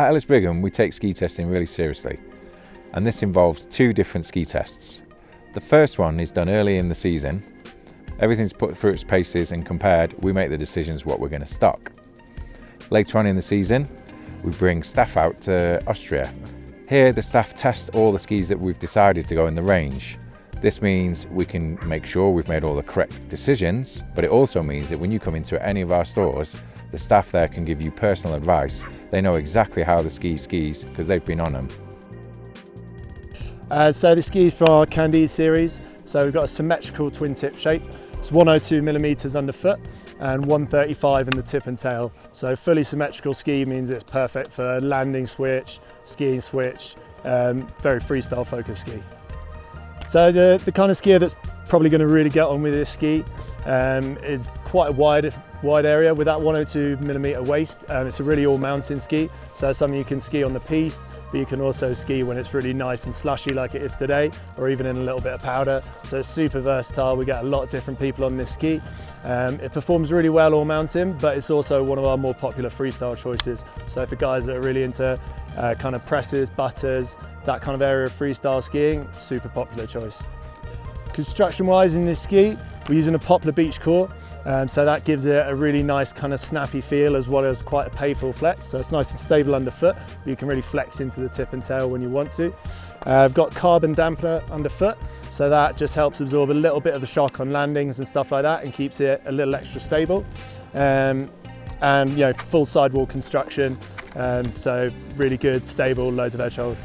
At Ellis Brigham, we take ski testing really seriously, and this involves two different ski tests. The first one is done early in the season. Everything's put through its paces and compared, we make the decisions what we're going to stock. Later on in the season, we bring staff out to Austria. Here, the staff test all the skis that we've decided to go in the range. This means we can make sure we've made all the correct decisions, but it also means that when you come into any of our stores, the staff there can give you personal advice. They know exactly how the ski skis because they've been on them. Uh, so the skis for our Candide series. So we've got a symmetrical twin tip shape. It's 102 millimeters underfoot and 135 in the tip and tail. So fully symmetrical ski means it's perfect for landing switch, skiing switch, um, very freestyle focused ski. So the, the kind of skier that's probably going to really get on with this ski um, is quite a wide wide area with that 102 millimeter waist. Um, it's a really all mountain ski, so something you can ski on the piste, but you can also ski when it's really nice and slushy like it is today, or even in a little bit of powder. So it's super versatile. We get a lot of different people on this ski. Um, it performs really well all mountain, but it's also one of our more popular freestyle choices. So for guys that are really into uh, kind of presses, butters, that kind of area of freestyle skiing, super popular choice. Construction wise in this ski, we're using a poplar beech core, um, so that gives it a really nice kind of snappy feel as well as quite a payful flex. So it's nice and stable underfoot, but you can really flex into the tip and tail when you want to. Uh, I've got carbon dampener underfoot, so that just helps absorb a little bit of the shock on landings and stuff like that and keeps it a little extra stable. Um, and you know, full sidewall construction, um, so really good, stable, loads of edge hold.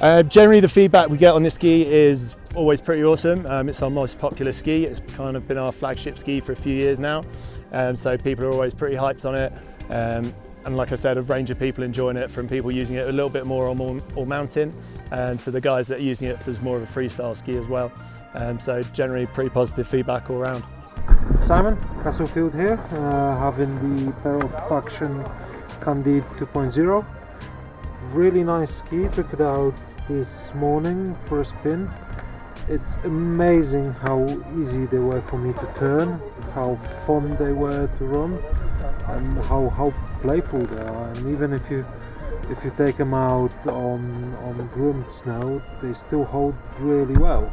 Uh, generally the feedback we get on this ski is always pretty awesome. Um, it's our most popular ski. It's kind of been our flagship ski for a few years now. Um, so people are always pretty hyped on it. Um, and like I said, a range of people enjoying it from people using it a little bit more on all, all mountain and to the guys that are using it as more of a freestyle ski as well. Um, so generally pretty positive feedback all around. Simon Castlefield here, uh, having the Peril Faction Candide 2.0. Really nice ski, took it out this morning for a spin it's amazing how easy they were for me to turn, how fun they were to run, and how how playful they are. And even if you if you take them out on on groomed snow, they still hold really well.